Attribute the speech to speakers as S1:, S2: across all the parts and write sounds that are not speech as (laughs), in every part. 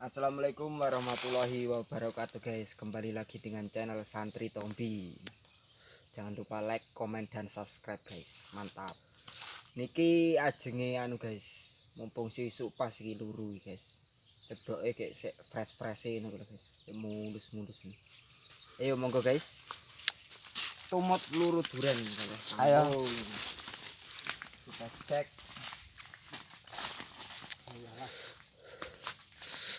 S1: Assalamualaikum warahmatullahi wabarakatuh guys. Kembali lagi dengan channel Santri Tombi. Jangan lupa like, komen, dan subscribe guys. Mantap. Niki ajenge anu guys Mumpung sisuk pas iki luru guys. Cedoke kayak fresh-fresh ini guys. Mulus-mulus nih Ayo monggo guys. Tumut luru duren guys.
S2: Ayo.
S1: Kita cek Iyalah. Loh, ke mana guys? Mantap.
S2: Ambil mas, ambil lihat di atas. Ambil mas, aku liatin dari atas nih.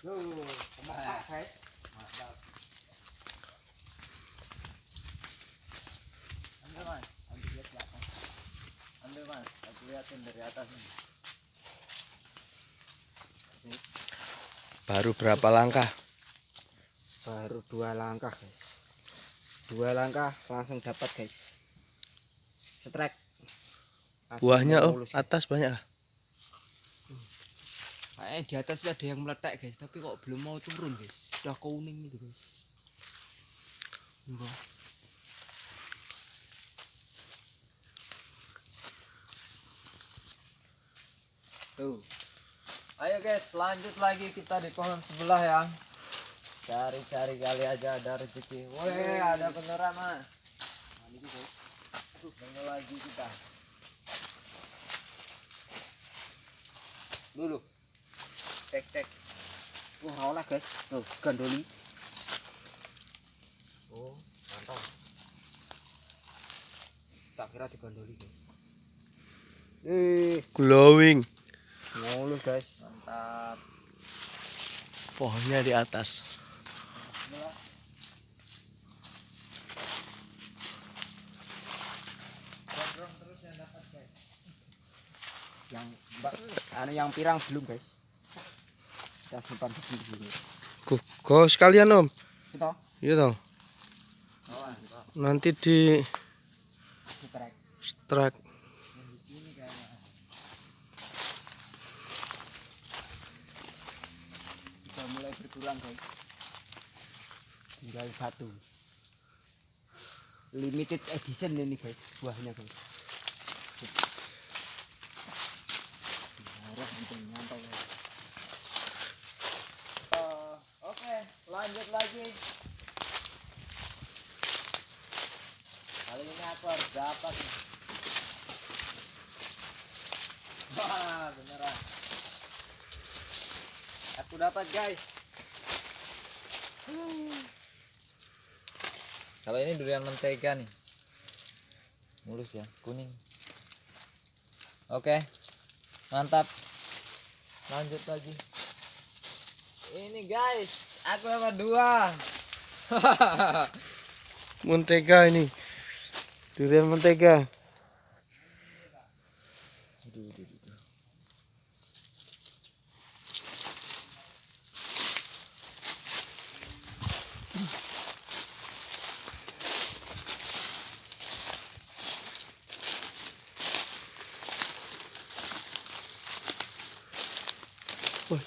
S3: Baru berapa langkah?
S1: Baru dua langkah guys. Dua langkah langsung dapat guys. Strike.
S3: Buahnya oh atas banyak.
S1: Kayaknya di atas ada yang meletak guys, tapi kok belum mau turun guys. Sudah kuning itu guys. Enggak.
S2: Tuh. Ayo guys, lanjut lagi kita di pohon sebelah ya. Cari-cari kali aja ada rezeki. Woi, ada beneran mas. Nemu lagi kita.
S1: Dulu. Cek cek. Wah, oleh guys. Tuh, gandoli. Oh, mantap. Tak kira digandoli guys. Eh,
S3: Glowing.
S1: mulus guys.
S2: Mantap.
S3: Pohonnya di atas.
S2: Bismillah. Gondrong terus yang dapat guys.
S1: Yang mbak, anu yang pirang belum guys. Di sini dulu.
S3: Go, sekalian om.
S1: Kita,
S3: Iya toh.
S2: Oh,
S3: Nanti di
S1: strike. Sudah mulai berkurang guys. Tinggal satu. Limited edition ini guys, buahnya guys. Gitu nyantol guys.
S2: Oh, Oke, lanjut lagi. Kali ini aku harus dapat. Wah, beneran. Aku dapat, guys. Kalau ini durian mentega nih. Mulus ya, kuning. Oke. Mantap. Lanjut lagi. Ini guys, aku dapat dua. (laughs)
S3: Mentega ini. Durian mentega.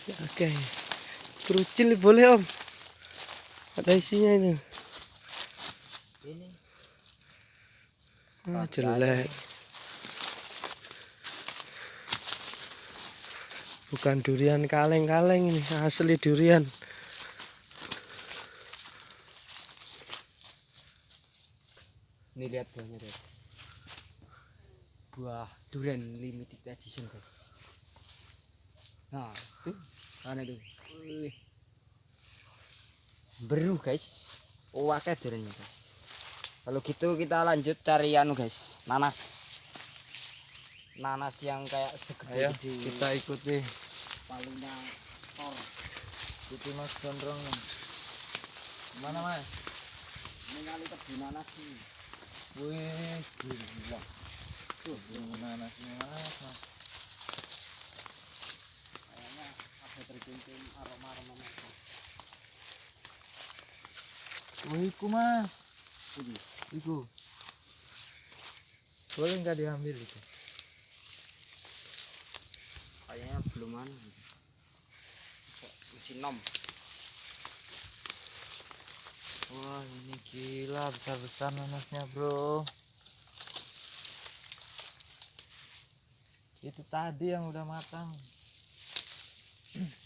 S3: Ya oke. Kerucil boleh om. Ada isinya itu.
S2: Ini
S3: Ah, jelek. Bukan durian kaleng-kaleng ini, asli durian.
S1: Ini lihat buahnya guys. Buah durian limited edition guys. Nah, tuh, mana tuh? Wih. Beru guys. Akeh duriannya guys. Kalau gitu kita lanjut cari anu guys, nanas. Nanas yang kayak segede
S2: ayo
S1: gede
S2: kita ikuti
S1: palunya tor.
S2: ikuti mas gondrong. Mana mas?
S1: Ini kali kebun nanas nih.
S2: Wih, gila. Tuh, belum nanasnya mas, mas.
S1: Kayaknya ada tercium aroma-aroma
S2: iku mas.
S1: Ini.
S2: Iku. Boleh nggak diambil itu?
S1: Kayaknya belum anu. Kok Masih nom.
S2: Wah, ini gila besar-besar nanasnya, bro. Itu tadi yang udah matang. (clears throat)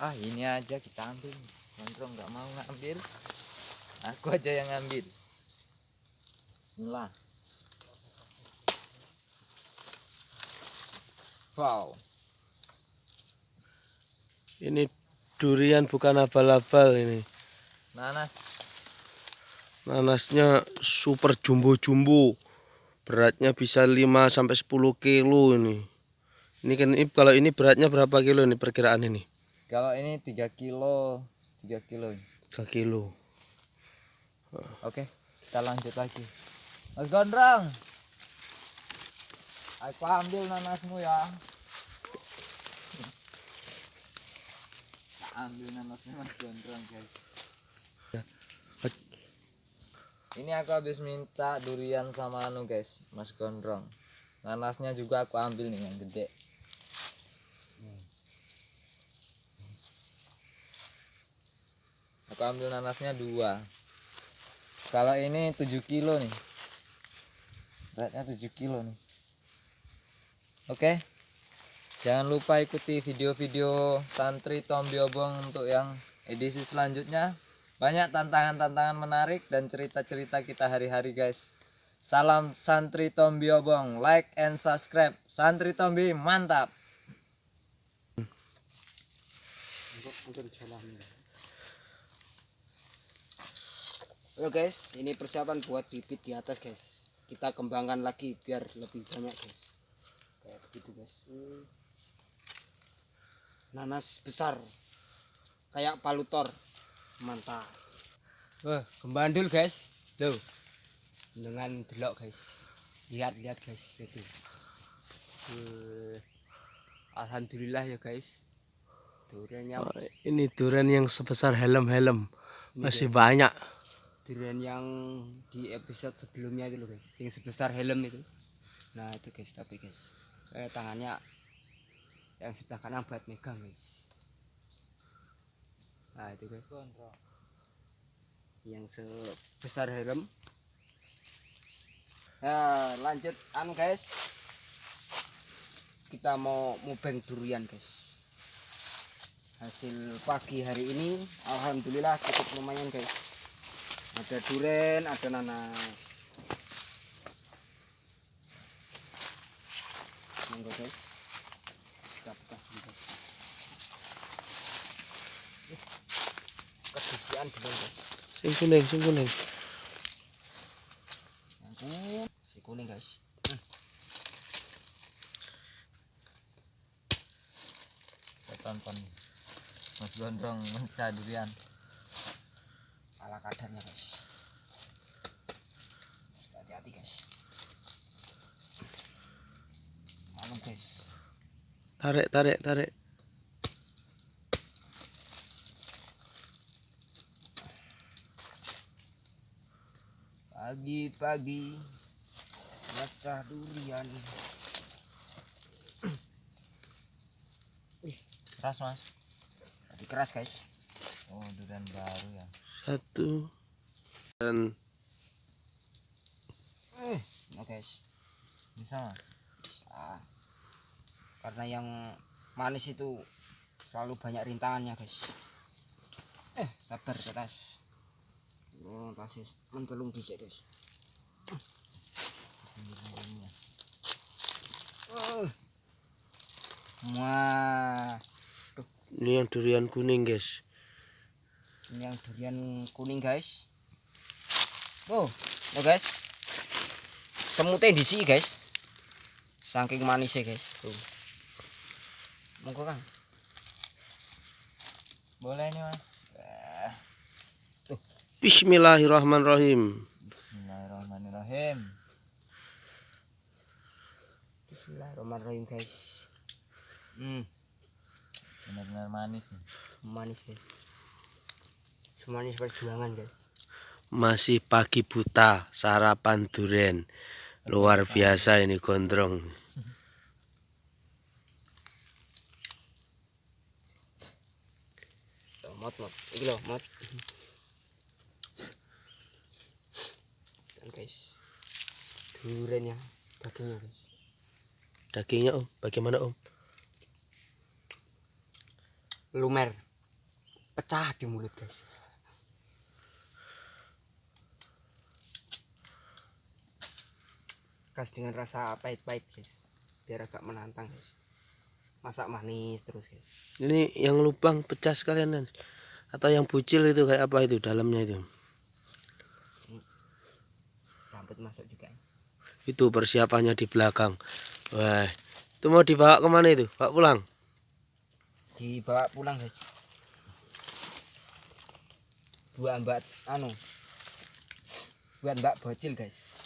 S2: ah ini aja kita ambil gondrong nggak mau ngambil aku aja yang ngambil Bismillah wow
S3: Ini durian bukan abal-abal ini.
S2: nanas
S3: Nanasnya super jumbo-jumbo. Beratnya bisa 5 sampai 10 kilo ini. Ini kan ini kalau ini beratnya berapa kilo ini perkiraan ini?
S2: Kalau ini 3 kilo 3 kilo
S3: 3 kilo.
S2: Oke, kita lanjut lagi. Mas Gondrong. Aku ambil nanasmu ya. Tak ambil nanasnya Mas Gondrong, guys. Ini aku habis minta durian sama anu, guys, Mas Gondrong. Nanasnya juga aku ambil nih yang gede. Aku ambil nanasnya dua. Kalau ini 7 kilo nih. Beratnya 7 kilo nih. Oke. Jangan lupa ikuti video-video santri Tom Biobong untuk yang edisi selanjutnya. Banyak tantangan-tantangan menarik dan cerita-cerita kita hari-hari guys. Salam santri Tom Biobong. Like and subscribe. Santri Tombi mantap.
S1: Halo guys, ini persiapan buat bibit di atas guys. Kita kembangkan lagi biar lebih banyak guys. Kayak begitu guys. Hmm. Nanas besar, kayak palutor, mantap. Wah, kembandul guys. Tuh, dengan delok guys. Lihat lihat guys itu. Wah, Alhamdulillah ya guys. Duriannya
S3: Oh, ini durian yang sebesar helm-helm. Masih banyak.
S1: Durian yang di episode sebelumnya itu loh guys. Yang sebesar helm itu. Nah itu guys. Tapi guys eh, tangannya yang sebelah kanan buat megang guys. Nah itu guys. Yang sebesar helm. Nah lanjut. Anu guys. Kita mau mubeng durian guys. Hasil pagi hari ini alhamdulillah cukup lumayan guys ada duren ada nanas. Monggo guys. Eh, kedisian dulu guys.
S3: Sing kuning, sing kuning.
S1: Si kuning guys.
S2: Tonton Mas Gondrong mencah durian.
S1: ala kadarnya guys hati-hati guys guys
S3: Tarik, tarik, tarik.
S1: pagi-pagi mecah durian
S2: Keras mas.
S1: lagi keras guys
S2: Oh durian baru ya.
S3: Satu. Dan
S1: eh nah guys
S2: Bisa mas.
S1: Ah, karena yang manis itu selalu banyak rintangannya guys. Eh sabar ke tas oh tasis mentelung dikit guys. Oh. wah
S3: ini yang durian kuning, guys.
S1: ini yang durian kuning guys. Oh oh guys. Semutnya di sini guys. Saking manisnya guys. Tuh monggo kang
S2: Boleh nih mas. Eh,
S3: Bismillahirrahmanirrahim.
S2: Bismillahirrahmanirrahim.
S1: Bismillahirrahmanirrahim guys hmm
S2: Benar-benar manis nih.
S1: manis guys manis perjuangan guys
S3: Masih pagi buta, sarapan durian. Luar biasa ini gondrong.
S1: Mot iki guys duriannya dagingnya guys.
S3: Dagingnya, Om. Bagaimana, Om?
S1: lumer. Pecah di mulut guys. Khas dengan rasa pahit-pahit guys. Biar agak menantang guys. Masak manis terus guys.
S3: Ini yang lubang pecah sekalian kan? Atau yang bucil itu kayak apa itu dalamnya itu?
S1: rambut masuk juga
S3: Itu persiapannya di belakang. Wah, itu mau dibawa ke mana itu? Pak pulang.
S1: dibawa pulang guys buat mbak anu buat mbak bocil guys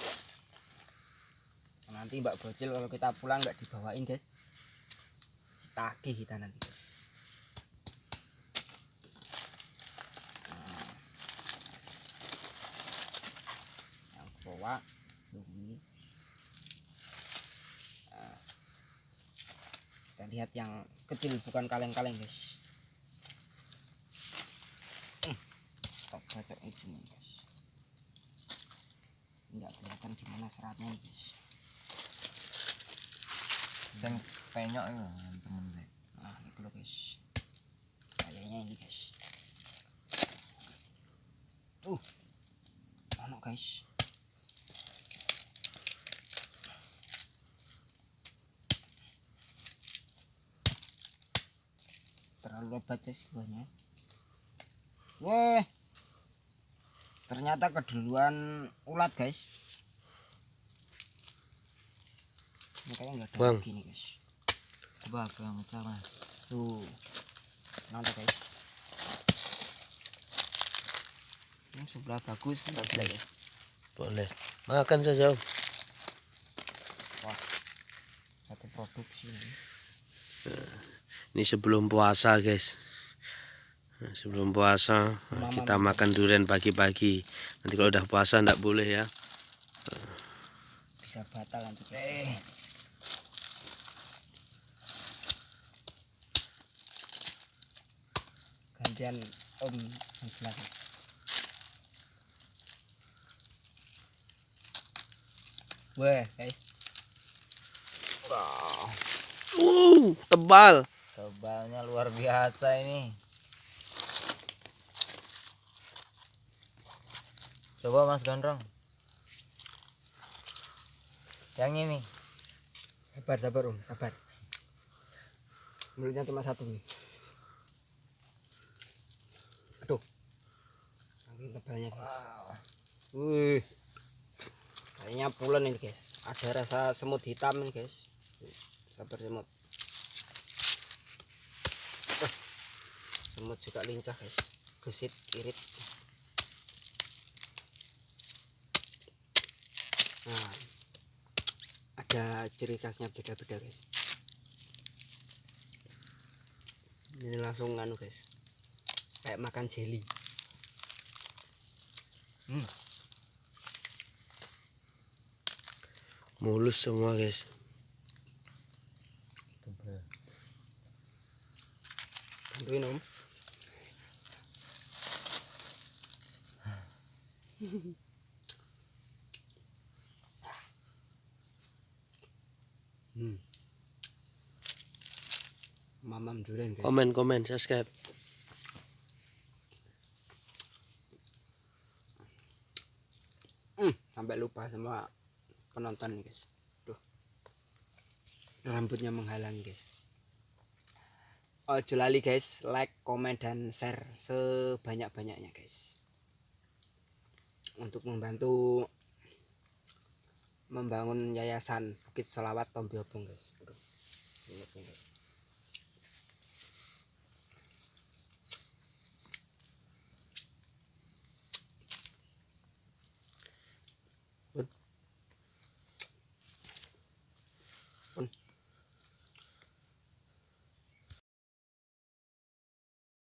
S1: nanti mbak bocil kalau kita pulang nggak dibawain guys tagih kita nanti guys Nah. Yang bawa ini. Nah. kita lihat yang kecil bukan kaleng-kaleng guys. Cocok ini gini, guys? Nggak kelihatan gimana seratnya guys.
S2: Dan penyok itu temen saya.
S1: nah itu loh guys. Kayaknya ini guys. Tuh anu guys terlalu lebat guys buahnya weh ternyata keduluan ulat guys kayaknya nggak ada
S3: Bang.
S1: gini guys
S2: Coba pecah mas.
S1: tuh mantap guys ini sebelah bagus sebelah jelek guys
S3: Boleh. Makan saja. Om.
S1: satu produksi ini.
S3: Ini sebelum puasa, guys. Nah, sebelum puasa nah, kita makan durian pagi-pagi. Nanti kalau udah puasa ndak boleh ya.
S1: bisa batal nanti.
S2: Eh,
S1: gantian om guys. Guys. Wah,
S3: Uh, tebal.
S2: Tebalnya luar biasa ini. Coba Mas Gondrong. Yang ini.
S1: sabar, sabar om, sabar. Mulutnya cuma satu nih. Aduh. Saking tebalnya guys. Wih. Kayaknya pulen ini guys. Ada rasa semut hitam ini guys. Sabar semut. Semut juga lincah guys. Gesit, irit. Nah, ada ciri khasnya beda-beda guys. Ini langsung anu guys. Kayak makan jelly.
S3: Mulus semua, guys.
S1: Bantuin om. Hmm. Mamam durian guys.
S3: Komen, komen, subscribe.
S1: Hmm, sampai lupa sama penonton nih guys. Tuh. Rambutnya menghalangi guys. Ojo lali guys, like, komen dan share sebanyak-banyaknya guys. Untuk membantu membangun yayasan Bukit Selawat Tombi Obong guys.